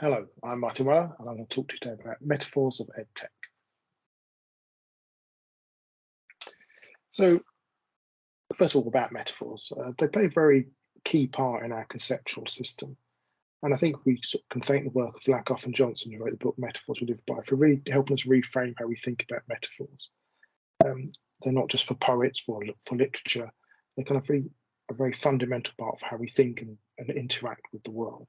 Hello, I'm Martin Weller, and I'm going to talk to you today about metaphors of EdTech. So, first of all, about metaphors. Uh, they play a very key part in our conceptual system. And I think we can thank the work of Lakoff and Johnson, who wrote the book Metaphors We Live By, for really helping us reframe how we think about metaphors. Um, they're not just for poets, for, for literature, they're kind of very, a very fundamental part of how we think and, and interact with the world.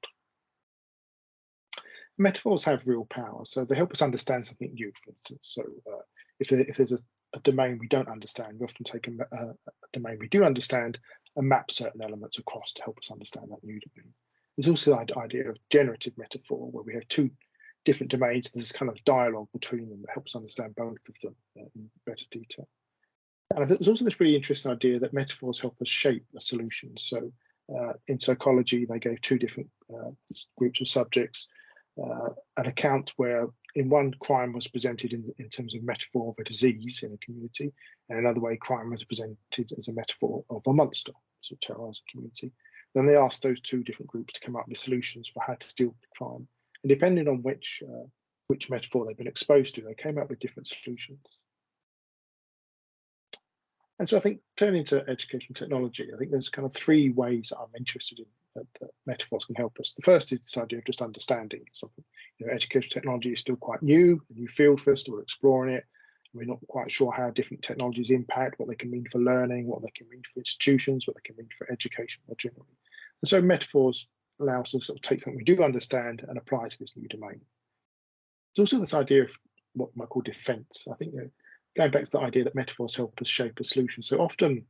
Metaphors have real power, so they help us understand something new, for instance. So uh, if, if there's a, a, domain we don't understand, we often take a, a, domain we do understand and map certain elements across to help us understand that new domain. There's also the idea of generative metaphor, where we have two different domains. There's kind of dialogue between them that helps understand both of them uh, in better detail. And I think there's also this really interesting idea that metaphors help us shape a solution. So uh, in psychology, they gave two different uh, groups of subjects, uh, an account where in one crime was presented in, in terms of metaphor of a disease in a community, and another way crime was presented as a metaphor of a monster to terrorize a community. Then they asked those two different groups to come up with solutions for how to deal with crime. And depending on which uh, which metaphor they've been exposed to, they came up with different solutions. And so I think turning to education technology, I think there's kind of three ways that I'm interested in that, that, metaphors can help us. The first is this idea of just understanding something. You know, education technology is still quite new, a new field for us, we're exploring it. We're not quite sure how different technologies impact, what they can mean for learning, what they can mean for institutions, what they can mean for education more generally. And so metaphors allow us to sort of take something we do understand and apply to this new domain. There's also this idea of what might call defense. I think you know, going back to the idea that metaphors help us shape a solution. So often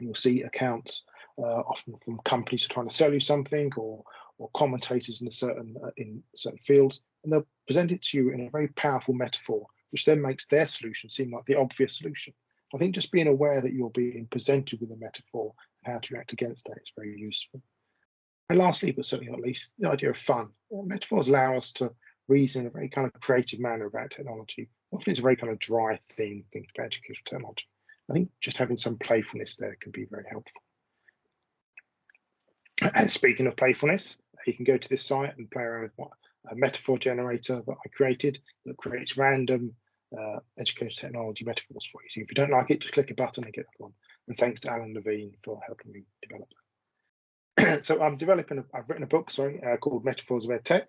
you'll see accounts uh, often from companies who are trying to sell you something or or commentators in a certain uh, in certain fields, and they'll present it to you in a very powerful metaphor, which then makes their solution seem like the obvious solution. I think just being aware that you're being presented with a metaphor and how to react against that is very useful. And lastly, but certainly not least, the idea of fun. Metaphors allow us to reason in a very kind of creative manner about technology. Often it's a very kind of dry theme, think about educational technology. I think just having some playfulness there can be very helpful. And speaking of playfulness, you can go to this site and play around with what a metaphor generator that I created that creates random uh, education technology metaphors for you. So if you don't like it, just click a button and get that one. And thanks to Alan Levine for helping me develop that. so I'm developing, I've written a book, sorry, uh, called Metaphors of EdTech,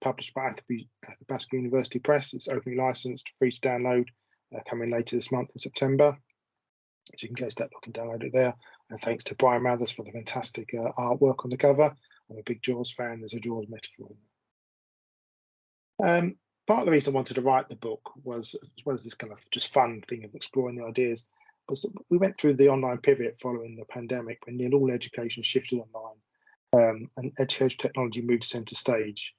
published by Athabasca University Press. It's openly licensed, free to download, uh, coming later this month in September. So you can go to that book and download it there. And thanks to Bryan Mathers for the fantastic uh, artwork on the cover. I'm a big Jaws fan. There's a Jaws metaphor. Um, part of the reason I wanted to write the book was, as well as this kind of just fun thing of exploring the ideas, was we went through the online pivot following the pandemic when nearly all education shifted online um, and education technology moved centre stage.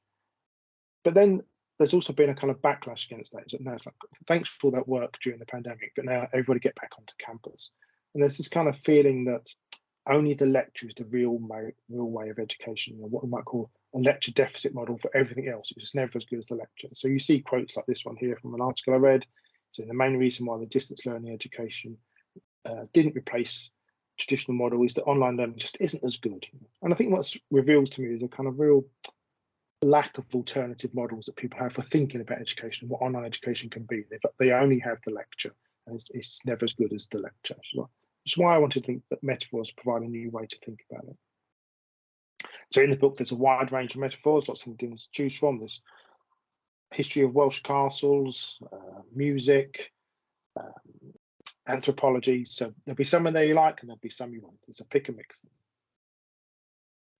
But then there's also been a kind of backlash against that. Now it's like, thanks for all that work during the pandemic, but now everybody get back onto campus. And there's this kind of feeling that only the lecture is the real, real way of education, or what we might call a lecture deficit model for everything else. It's just never as good as the lecture. So you see quotes like this one here from an article I read. So the main reason why the distance learning education uh, didn't replace traditional model is that online learning just isn't as good. And I think what's revealed to me is a kind of real lack of alternative models that people have for thinking about education and what online education can be. They, they only have the lecture and it's, it's never as good as the lecture. Is why I wanted to think that metaphors provide a new way to think about it. So in the book, there's a wide range of metaphors, lots of things to choose from. There's history of Welsh castles, uh, music, um, anthropology. So there'll be some in there you like and there'll be some you won't. It's a pick and mix.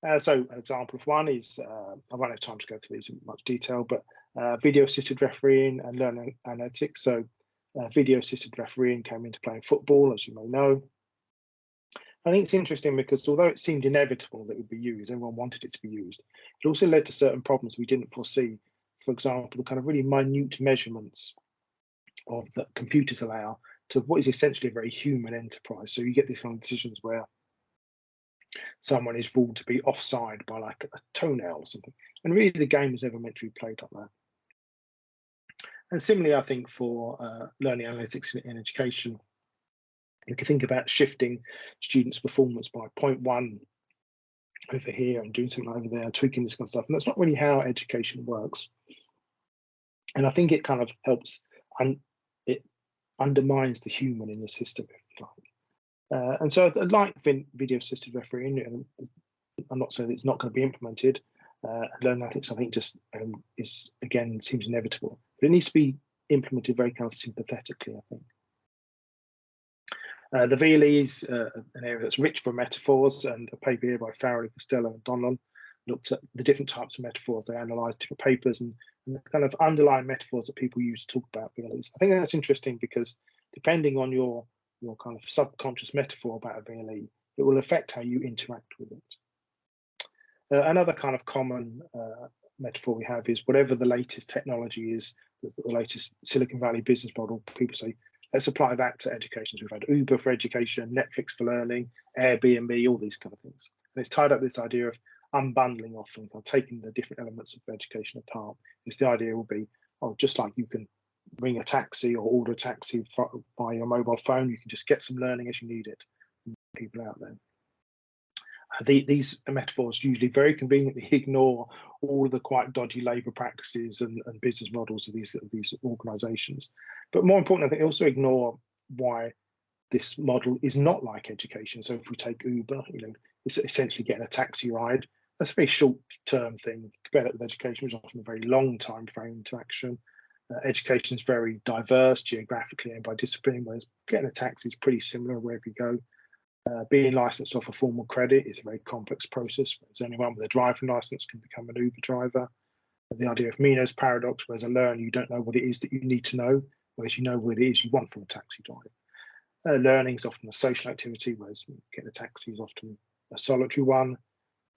Uh, so an example of one is, uh, I won't have time to go through these in much detail, but uh, video assisted refereeing and learning analytics. So uh, video assisted refereeing came into play in football, as you may know. I think it's interesting because although it seemed inevitable that it would be used, everyone wanted it to be used, it also led to certain problems we didn't foresee. For example, the kind of really minute measurements of that computers allow to what is essentially a very human enterprise. So you get these kind of decisions where someone is ruled to be offside by like a toenail or something. And really the game was never meant to be played like that. And similarly, I think for uh, learning analytics in, in, education, you can think about shifting students' performance by 0.1 over here and doing something over there, tweaking this kind of stuff. And that's not really how education works. And I think it kind of helps and it undermines the human in the system. Uh, and so I like video assisted refereeing. And I'm not saying it's not going to be implemented. Uh, LearnAnalytics, I think, just um, is again seems inevitable, but it needs to be implemented very kind of sympathetically. I think. Uh, the VLE is uh, an area that's rich for metaphors, and a paper here by Farrelly, Costello, and Donlon looked at the different types of metaphors. They analysed different papers and, and, the kind of underlying metaphors that people use to talk about VLEs. I think that's interesting because depending on your your kind of subconscious metaphor about a VLE, it will affect how you interact with it. Uh, another kind of common uh, metaphor we have is whatever the latest technology is, the, the latest Silicon Valley business model, people say Let's apply that to education. So we've had Uber for education, Netflix for learning, Airbnb, all these kind of things. And it's tied up this idea of unbundling often, kind of taking the different elements of education apart. Is the idea will be, oh, just like you can ring a taxi or order a taxi by your mobile phone, you can just get some learning as you need it. People out there the, these metaphors usually very conveniently ignore all of the quite dodgy labour practices and, and, business models of these of these organisations. But more importantly, they also ignore why this model is not like education. So if we take Uber, you know, it's essentially getting a taxi ride. That's a very short-term thing. Compare that with education, which is often a very long time frame to action. Uh, education is very diverse geographically and by discipline, whereas getting a taxi is pretty similar wherever you go. Uh, being licensed off a formal credit is a very complex process. Whereas anyone with a driving license can become an Uber driver. The idea of Meno's paradox, whereas a learner, you don't know what it is that you need to know, whereas you know what it is you want from a taxi driver. Uh, learning is often a social activity, whereas getting a taxi is often a solitary one.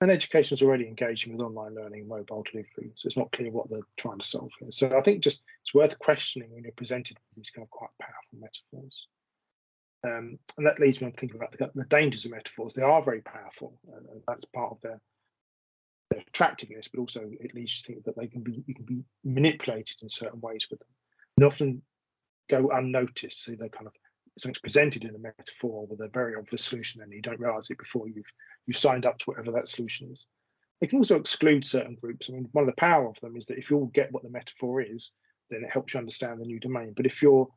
And education is already engaging with online learning and mobile delivery, so it's not clear what they're trying to solve here. So I think just it's worth questioning when you're presented with these kind of quite powerful metaphors. Um, and that leads me to thinking about the, the, dangers of metaphors. They are very powerful, and, and that's part of their, their attractiveness, but also it leads you to think that they can be you can be manipulated in certain ways with them, and often go unnoticed. So they're kind of something's presented in a metaphor with a very obvious solution, and you don't realise it before you've you've signed up to whatever that solution is. They can also exclude certain groups. I mean, one of the power of them is that if you all get what the metaphor is, then it helps you understand the new domain. But if you're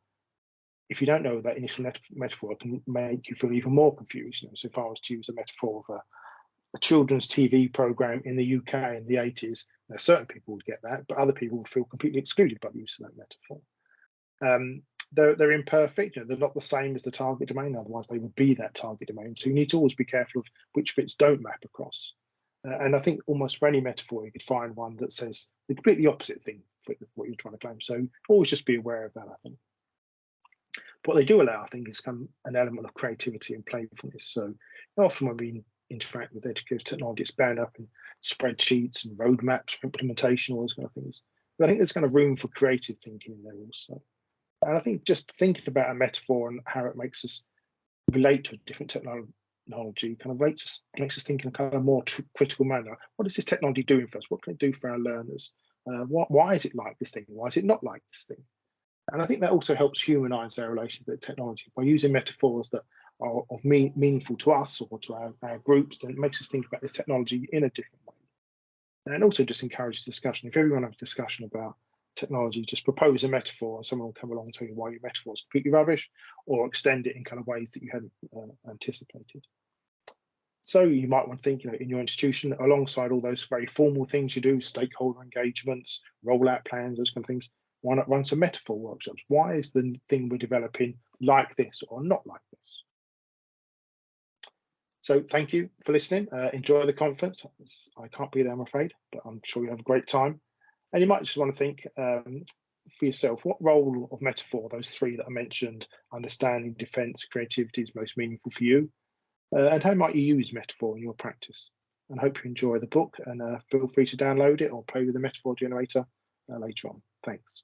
if you don't know that initial metaphor, can make you feel even more confused. You know, so if I was to use a metaphor of a, a children's TV program in the UK in the 80s, now certain people would get that, but other people would feel completely excluded by the use of that metaphor. Um, they're, they're imperfect, you know, they're not the same as the target domain, otherwise they would be that target domain. So you need to always be careful of which bits don't map across. Uh, and I think almost for any metaphor, you could find one that says the completely opposite thing for what you're trying to claim. So always just be aware of that, I think what they do allow, I think, is of an element of creativity and playfulness. So often when we interact with educative technology, it's bound up in spreadsheets and roadmaps for implementation, all those kind of things. But I think there's kind of room for creative thinking in there also. And I think just thinking about a metaphor and how it makes us relate to a different technology kind of makes us, makes us think in a kind of more critical manner. What is this technology doing for us? What can it do for our learners? Uh, what, why is it like this thing? Why is it not like this thing? And I think that also helps humanize their relationship with technology by using metaphors that are of mean, meaningful to us or to our, our, groups, then it makes us think about this technology in a different way. And also just encourages discussion. If everyone has a discussion about technology, just propose a metaphor and someone will come along and tell you why your metaphor is completely rubbish or extend it in kind of ways that you hadn't uh, anticipated. So you might want to think, you know, in your institution, alongside all those very formal things you do, stakeholder engagements, rollout plans, those kind of things, why not run some metaphor workshops? Why is the thing we're developing like this or not like this? So thank you for listening. Uh, enjoy the conference. I can't be there, I'm afraid, but I'm sure you have a great time. And you might just want to think um, for yourself, what role of metaphor, those three that I mentioned, understanding, defense, creativity is most meaningful for you? Uh, and how might you use metaphor in your practice? And hope you enjoy the book and uh, feel free to download it or play with the metaphor generator uh, later on. Thanks.